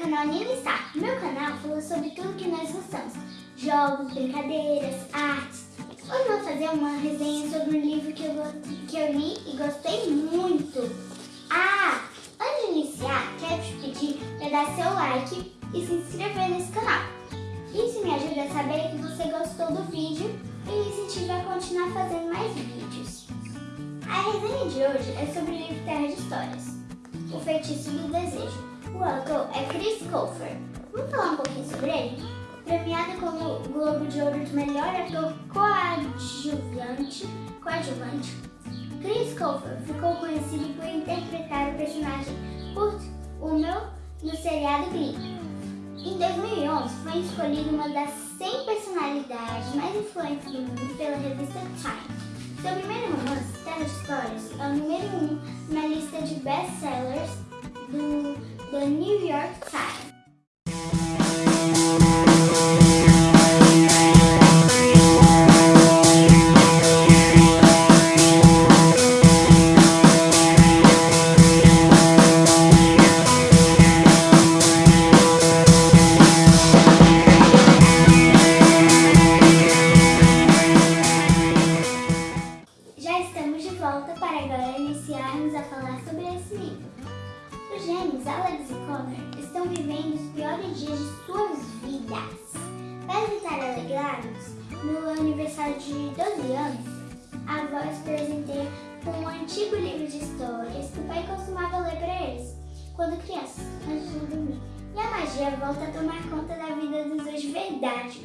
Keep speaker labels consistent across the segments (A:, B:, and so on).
A: canal Nina Meu canal fala sobre tudo que nós gostamos. Jogos, brincadeiras, artes. Hoje vou fazer uma resenha sobre um livro que eu, que eu li e gostei muito. Ah, antes de iniciar, quero te pedir para dar seu like e se inscrever nesse canal. Isso me ajuda a saber que você gostou do vídeo e incentiva a continuar fazendo mais vídeos. A resenha de hoje é sobre o livro Terra de Histórias, O Feitiço do Desejo, o autor é Chris Colfer. Vamos falar um pouquinho sobre ele? Premiado como Globo de Ouro de Melhor Ator Coadjuvante, coadjuvante Chris Colfer ficou conhecido por interpretar o personagem Kurt Hummel no seriado Glee. Em 2011, foi escolhido uma das 100 personalidades mais influentes do mundo pela revista Time. Seu primeiro romance, Terra Histórias, é o número 1 um na lista de best-sellers New York Times. volta para agora iniciarmos a falar sobre esse livro. Os gêmeos Alex e Connor estão vivendo os piores dias de suas vidas. Para tentar alegrá-los, no aniversário de 12 anos, a avó os presenteia com um antigo livro de histórias que o pai costumava ler para eles, quando crianças, antes de dormir. E a magia volta a tomar conta da vida dos dois de verdade.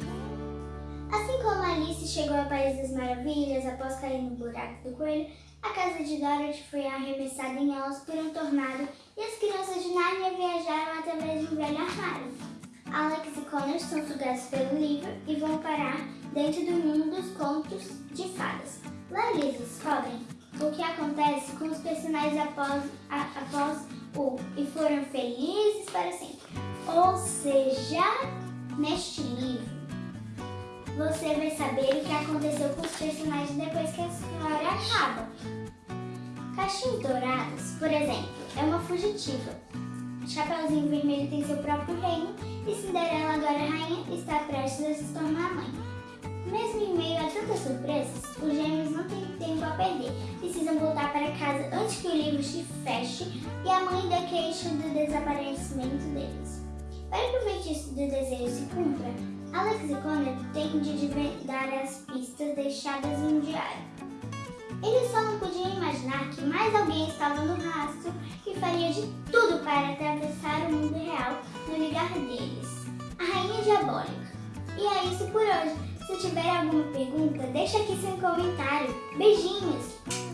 A: Assim como Alice chegou ao País das Maravilhas após cair no buraco do coelho, a casa de Dorothy foi arremessada em Oz por um tornado e as crianças de Narnia viajaram através de um velho armário. Alex e Connor são sugados pelo livro e vão parar dentro do mundo dos contos de fadas. Lá eles descobrem o que acontece com os personagens após, a, após o e foram felizes para sempre. Ou seja, neste livro, você vai saber o que aconteceu com os personagens depois que a história acaba. Caixinhos Dourados, por exemplo, é uma fugitiva. Chapeuzinho Vermelho tem seu próprio reino e Cinderela, agora rainha, está prestes a se tornar mãe. Mesmo em meio a tantas surpresas, os gêmeos não têm tempo a perder. Precisam voltar para casa antes que o livro se feche e a mãe dê queixa do desaparecimento deles. Para que o feitiço do desejo se cumpra, Alex e Connor têm de desvendar as pistas deixadas em um diário. Eles só não podiam imaginar que mais alguém estava no rastro e faria de tudo para atravessar o mundo real no ligar deles. A Rainha Diabólica. E é isso por hoje. Se tiver alguma pergunta, deixa aqui seu comentário. Beijinhos!